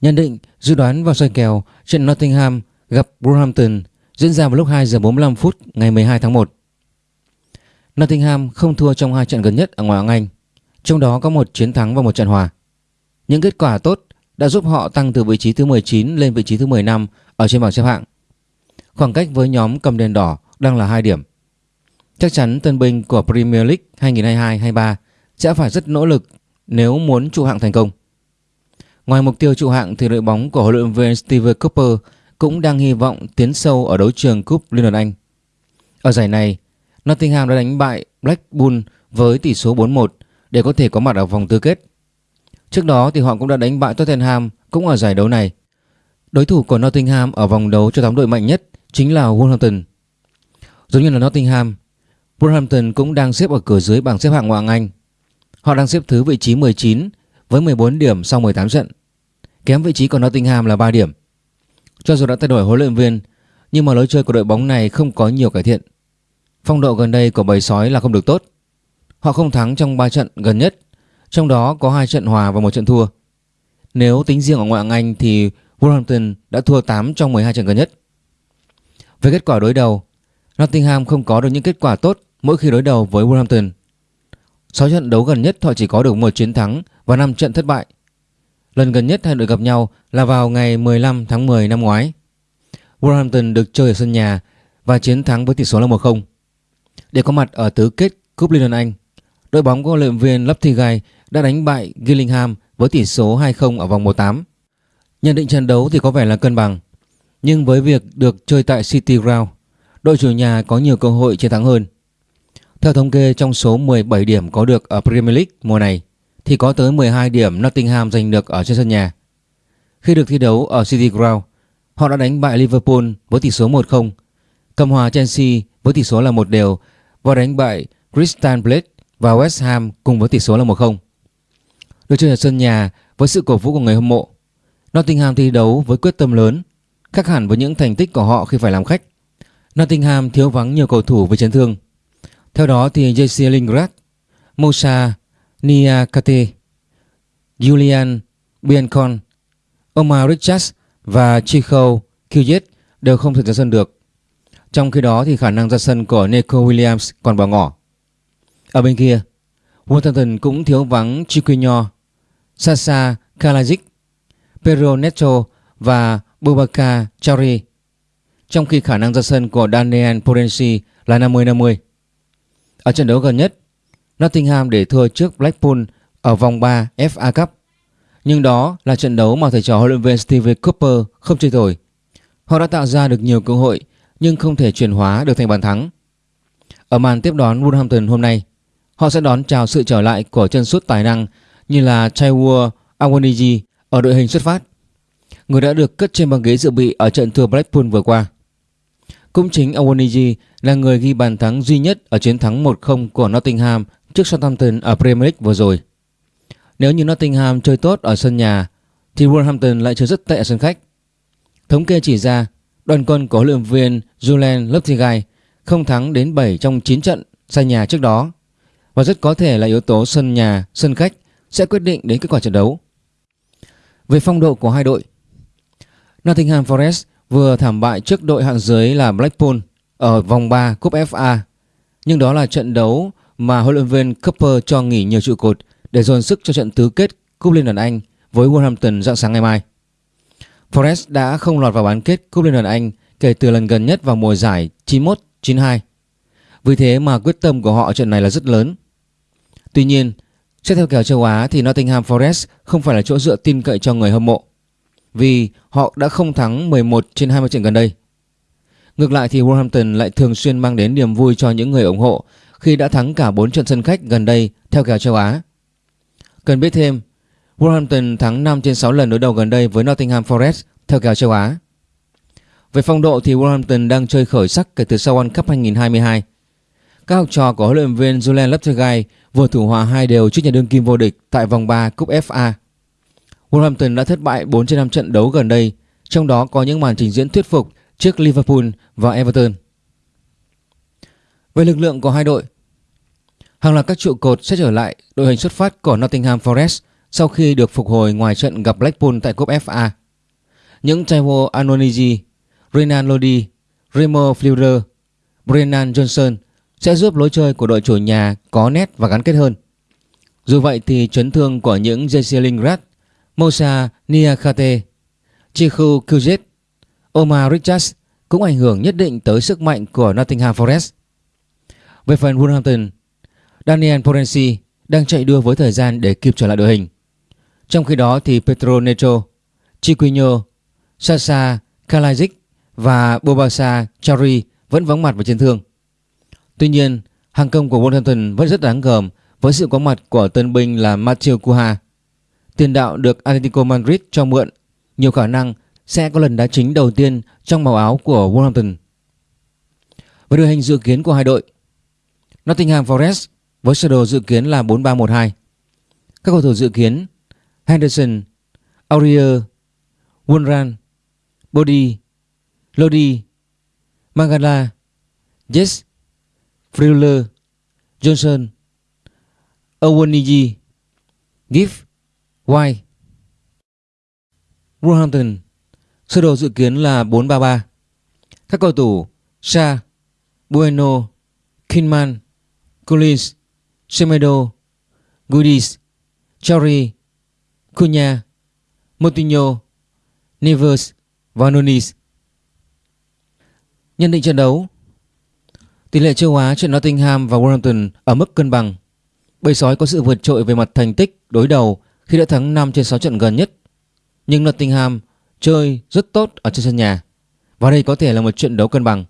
Nhận định dự đoán và soi kèo trận Nottingham gặp Wolverhampton diễn ra vào lúc 2 giờ 45 phút ngày 12 tháng 1. Nottingham không thua trong hai trận gần nhất ở ngoại hạng Anh, trong đó có một chiến thắng và một trận hòa. Những kết quả tốt đã giúp họ tăng từ vị trí thứ 19 lên vị trí thứ 15 ở trên bảng xếp hạng. Khoảng cách với nhóm cầm đèn đỏ đang là 2 điểm. Chắc chắn tân binh của Premier League 2022-23 sẽ phải rất nỗ lực nếu muốn trụ hạng thành công. Ngoài mục tiêu trụ hạng thì đội bóng của huấn luyện viên Steve Cooper cũng đang hy vọng tiến sâu ở đấu trường cúp Liên đoàn Anh. Ở giải này, Nottingham đã đánh bại Blackpool với tỷ số 4-1 để có thể có mặt ở vòng tứ kết. Trước đó thì họ cũng đã đánh bại Tottenham cũng ở giải đấu này. Đối thủ của Nottingham ở vòng đấu cho 8 đội mạnh nhất chính là Wolverhampton. Giống như là Nottingham, Wolverhampton cũng đang xếp ở cửa dưới bảng xếp hạng ngoại hạng Anh. Họ đang xếp thứ vị trí 19 với 14 điểm sau 18 trận. Kém vị trí của Nottingham là 3 điểm. Cho dù đã thay đổi huấn luyện viên, nhưng mà lối chơi của đội bóng này không có nhiều cải thiện. Phong độ gần đây của bầy sói là không được tốt. Họ không thắng trong 3 trận gần nhất, trong đó có 2 trận hòa và một trận thua. Nếu tính riêng ở ngoại hạng Anh thì Wolverhampton đã thua 8 trong 12 trận gần nhất. Về kết quả đối đầu, Nottingham không có được những kết quả tốt mỗi khi đối đầu với Wolverhampton. 6 trận đấu gần nhất họ chỉ có được một chiến thắng và 5 trận thất bại. Lần gần nhất hai đội gặp nhau là vào ngày 15 tháng 10 năm ngoái. Wolverhampton được chơi ở sân nhà và chiến thắng với tỷ số là 1-0. Để có mặt ở tứ kết Cúp Liên đoàn Anh, đội bóng của huấn luyện viên Lopetegui đã đánh bại Gillingham với tỷ số 2-0 ở vòng 1-8. Nhận định trận đấu thì có vẻ là cân bằng, nhưng với việc được chơi tại City Ground, đội chủ nhà có nhiều cơ hội chiến thắng hơn. Theo thống kê trong số 17 điểm có được ở Premier League mùa này thì có tới 12 điểm Nottingham giành được ở trên sân nhà. Khi được thi đấu ở City Ground, họ đã đánh bại Liverpool với tỷ số 1-0, cầm hòa Chelsea với tỷ số là một đều và đánh bại Crystal Palace và West Ham cùng với tỷ số là 1-0. Được chơi ở sân nhà với sự cổ vũ của người hâm mộ, Nottingham thi đấu với quyết tâm lớn, khác hẳn với những thành tích của họ khi phải làm khách. Nottingham thiếu vắng nhiều cầu thủ với chấn thương. Theo đó thì JC Lingard, Moussa Nia Kate, Julian Biancon, Omar Richards và Chico Kuyet đều không thể ra sân được. Trong khi đó thì khả năng ra sân của Nico Williams còn bỏ ngỏ. Ở bên kia, Wolverhampton cũng thiếu vắng Chiquinho, Sasa Kalajic, Pedro Neto và Boubacar Chari. Trong khi khả năng ra sân của Daniel Porensi là 50-50. Ở trận đấu gần nhất, Nottingham để thua trước Blackpool ở vòng 3 FA Cup. Nhưng đó là trận đấu mà thầy trò huấn luyện viên Steve Cooper không chơi thổi. Họ đã tạo ra được nhiều cơ hội nhưng không thể chuyển hóa được thành bàn thắng. Ở màn tiếp đón Wolverhampton hôm nay, họ sẽ đón chào sự trở lại của chân sút tài năng như là Chaiwa Awaniji ở đội hình xuất phát, người đã được cất trên băng ghế dự bị ở trận thua Blackpool vừa qua. Cũng chính Awaniji là người ghi bàn thắng duy nhất ở chiến thắng 1-0 của Nottingham trước Southampton ở Premier League vừa rồi. Nếu như Nottingham chơi tốt ở sân nhà thì Wolverhampton lại chơi rất tệ ở sân khách. Thống kê chỉ ra đoàn quân của huấn luyện viên Julian Lopetegui không thắng đến 7 trong 9 trận sân nhà trước đó và rất có thể là yếu tố sân nhà, sân khách sẽ quyết định đến kết quả trận đấu. Về phong độ của hai đội, Nottingham Forest vừa thảm bại trước đội hạng dưới là Blackpool ở vòng 3 cúp FA. Nhưng đó là trận đấu mà huấn luyện viên Cooper cho nghỉ nhiều trụ cột để dồn sức cho trận tứ kết cúp Liên đoàn Anh với Wolverhampton dạng sáng ngày mai. Forest đã không lọt vào bán kết cúp Liên đoàn Anh kể từ lần gần nhất vào mùa giải 91-92. Vì thế mà quyết tâm của họ trận này là rất lớn. Tuy nhiên, xét theo kèo châu Á thì Nottingham Forest không phải là chỗ dựa tin cậy cho người hâm mộ vì họ đã không thắng 11 trên 20 trận gần đây. Ngược lại thì Wolverhampton lại thường xuyên mang đến niềm vui cho những người ủng hộ khi đã thắng cả 4 trận sân khách gần đây theo kèo châu Á. Cần biết thêm, Wolverhampton thắng 5 trên 6 lần đối đầu gần đây với Nottingham Forest theo kèo châu Á. Về phong độ thì Wolverhampton đang chơi khởi sắc kể từ sau World Cup 2022. Các học trò của huấn luyện viên Julian Lopetegui vừa thủ hòa hai đều trước nhà đương kim vô địch tại vòng 3 cúp FA. Wolverhampton đã thất bại 4 trên 5 trận đấu gần đây, trong đó có những màn trình diễn thuyết phục trước Liverpool và Everton. Về lực lượng của hai đội, hàng loạt các trụ cột sẽ trở lại đội hình xuất phát của Nottingham Forest sau khi được phục hồi ngoài trận gặp Blackpool tại cúp FA. Những Taiwo Anoniji, Renan Lodi, Remo Fleurer, Brennan Johnson sẽ giúp lối chơi của đội chủ nhà có nét và gắn kết hơn. Dù vậy thì chấn thương của những Jesse Lingard, Mosa Niakate, Chiku Kujet, Omar Richards cũng ảnh hưởng nhất định tới sức mạnh của Nottingham Forest. Về phần Wolverhampton, Daniel Porensi đang chạy đua với thời gian để kịp trở lại đội hình. Trong khi đó thì Petro Neto, Chiquinho, Sasa Kalajic và Bobasa Chari vẫn vắng mặt và chấn thương. Tuy nhiên, hàng công của Wolverhampton vẫn rất đáng gờm với sự có mặt của tân binh là Matheo Cuha. Tiền đạo được Atletico Madrid cho mượn, nhiều khả năng sẽ có lần đá chính đầu tiên trong màu áo của Wolverhampton. Với đội hình dự kiến của hai đội, Nottingham Forest với sơ đồ dự kiến là 4-3-1-2. Các cầu thủ dự kiến Henderson, Aurier, Wunran, Body, Lodi, Mangala, Jess, Freuler, Johnson, Owoniji, Giff, White. Wolverhampton Sơ đồ dự kiến là 4-3-3 Các cầu thủ Sa, Bueno, Kinman, Collins, Semedo, Goodies, Chori, Cunha, Moutinho, Nevers và Nunes. Nhận định trận đấu Tỷ lệ châu Á trận Nottingham và Wolverhampton ở mức cân bằng. Bầy sói có sự vượt trội về mặt thành tích đối đầu khi đã thắng 5 trên 6 trận gần nhất. Nhưng Nottingham chơi rất tốt ở trên sân nhà và đây có thể là một trận đấu cân bằng.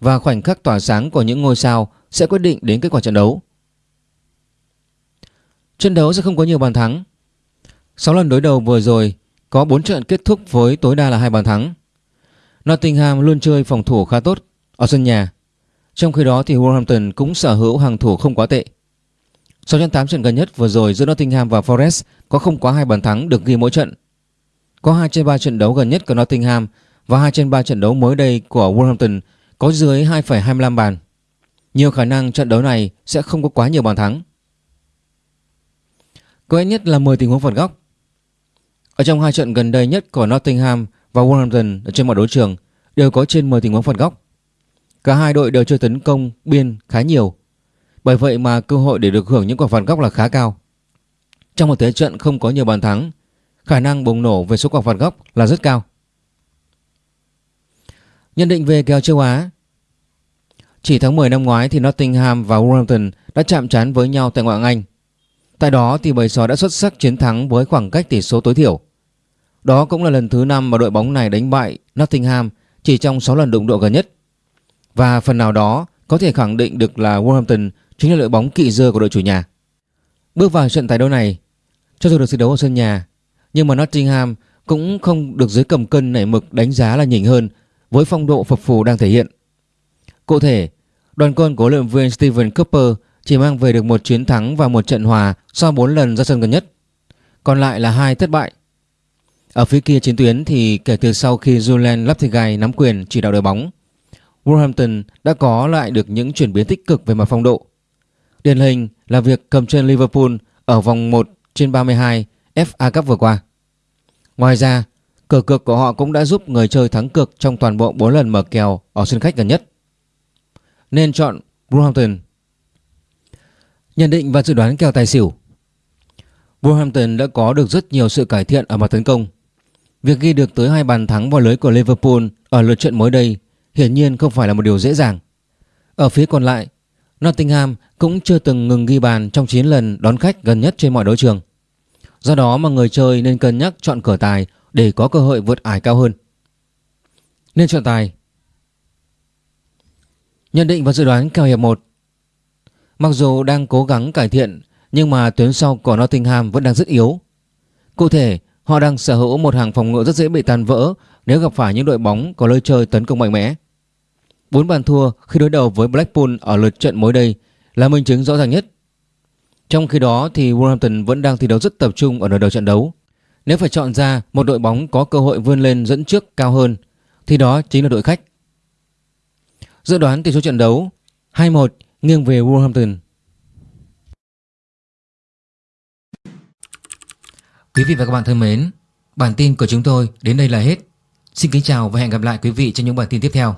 Và khoảnh khắc tỏa sáng của những ngôi sao sẽ quyết định đến kết quả trận đấu. Trận đấu sẽ không có nhiều bàn thắng. 6 lần đối đầu vừa rồi có 4 trận kết thúc với tối đa là hai bàn thắng. Nottingham luôn chơi phòng thủ khá tốt ở sân nhà. Trong khi đó thì Wolverhampton cũng sở hữu hàng thủ không quá tệ. Sau trận 8 trận gần nhất vừa rồi giữa Nottingham và Forest có không quá hai bàn thắng được ghi mỗi trận. Có 2 trên 3 trận đấu gần nhất của Nottingham và 2 trên 3 trận đấu mới đây của Wolverhampton có dưới 2,25 bàn. Nhiều khả năng trận đấu này sẽ không có quá nhiều bàn thắng. Có ít nhất là 10 tình huống phạt góc. Ở trong hai trận gần đây nhất của Nottingham và Wolverhampton ở trên mọi đấu trường đều có trên 10 tình huống phạt góc. Cả hai đội đều chơi tấn công biên khá nhiều. Bởi vậy mà cơ hội để được hưởng những quả phạt góc là khá cao. Trong một thế trận không có nhiều bàn thắng, khả năng bùng nổ về số quả phạt góc là rất cao. Nhận định về kèo châu Á chỉ tháng 10 năm ngoái thì Nottingham và Wolverhampton đã chạm trán với nhau tại ngoại hạng Anh. Tại đó thì bầy sói đã xuất sắc chiến thắng với khoảng cách tỷ số tối thiểu. Đó cũng là lần thứ 5 mà đội bóng này đánh bại Nottingham chỉ trong 6 lần đụng độ gần nhất. Và phần nào đó có thể khẳng định được là Wolverhampton chính là đội bóng kỵ dơ của đội chủ nhà. Bước vào trận tái đấu này, cho dù được thi đấu ở sân nhà, nhưng mà Nottingham cũng không được dưới cầm cân nảy mực đánh giá là nhỉnh hơn với phong độ phập phù đang thể hiện. Cụ thể, đoàn quân của luyện viên Steven Cooper chỉ mang về được một chiến thắng và một trận hòa sau 4 lần ra sân gần nhất. Còn lại là hai thất bại. Ở phía kia chiến tuyến thì kể từ sau khi Julian Lopetegui nắm quyền chỉ đạo đội bóng, Wolverhampton đã có lại được những chuyển biến tích cực về mặt phong độ. Điển hình là việc cầm chân Liverpool ở vòng 1 trên 32 FA Cup vừa qua. Ngoài ra, cờ cược của họ cũng đã giúp người chơi thắng cược trong toàn bộ 4 lần mở kèo ở sân khách gần nhất. Nên chọn Wolverhampton. Nhận định và dự đoán kèo tài xỉu Wolverhampton đã có được rất nhiều sự cải thiện ở mặt tấn công. Việc ghi được tới hai bàn thắng vào lưới của Liverpool ở lượt trận mới đây hiển nhiên không phải là một điều dễ dàng. Ở phía còn lại, Nottingham cũng chưa từng ngừng ghi bàn trong 9 lần đón khách gần nhất trên mọi đấu trường. Do đó mà người chơi nên cân nhắc chọn cửa tài để có cơ hội vượt ải cao hơn. Nên chọn tài. Nhận định và dự đoán kèo hiệp 1 Mặc dù đang cố gắng cải thiện nhưng mà tuyến sau của Nottingham vẫn đang rất yếu. Cụ thể, họ đang sở hữu một hàng phòng ngự rất dễ bị tan vỡ nếu gặp phải những đội bóng có lối chơi tấn công mạnh mẽ. Bốn bàn thua khi đối đầu với Blackpool ở lượt trận mới đây là minh chứng rõ ràng nhất. Trong khi đó thì Wolverhampton vẫn đang thi đấu rất tập trung ở nửa đầu trận đấu. Nếu phải chọn ra một đội bóng có cơ hội vươn lên dẫn trước cao hơn thì đó chính là đội khách. Dự đoán tỷ số trận đấu 2-1 nghiêng về Wolverhampton. Quý vị và các bạn thân mến, bản tin của chúng tôi đến đây là hết. Xin kính chào và hẹn gặp lại quý vị trong những bản tin tiếp theo.